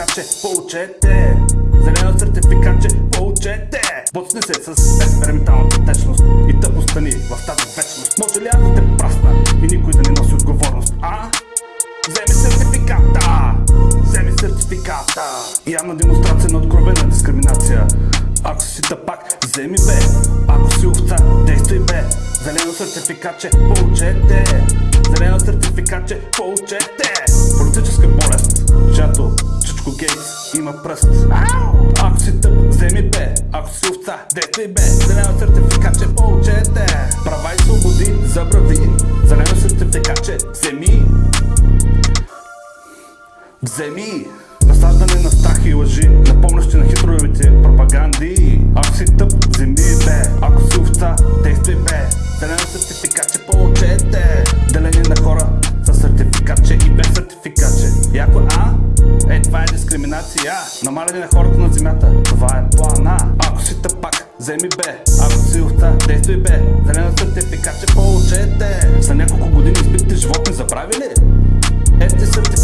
сертификатче, получете! Зелено сертификатче, получете! Боцни се с експерименталната течност и тъпостта ни в тази вечност. Може ли аз да те прасна и никой да не носи отговорност, а? Вземи сертификата! Вземи сертификата! Явна демонстрация на откровена дискриминация. Ако си тъпак, вземи бе. Ако си овца, действай бе. Зелено сертификатче, получете. Зелено сертификатче, получете. Гейтс има пръст. Ако си тъп, вземи бе. Ако си овца, действай бе. Зелено сертификатче, получете. Права и свободи, забрави. Зелено сертификатче, вземи. Вземи насаждане на страх и лъжи, напомнящи на хитровите пропаганди. Ако си тъп, вземи дискриминация. Намаляне на хората на земята. Това е плана. Ако си тъпак, вземи бе. Ако си овца, действай бе. Зелено сертификатче, получете. За няколко години избитите животни забрави ли? Ето ти сертификатче,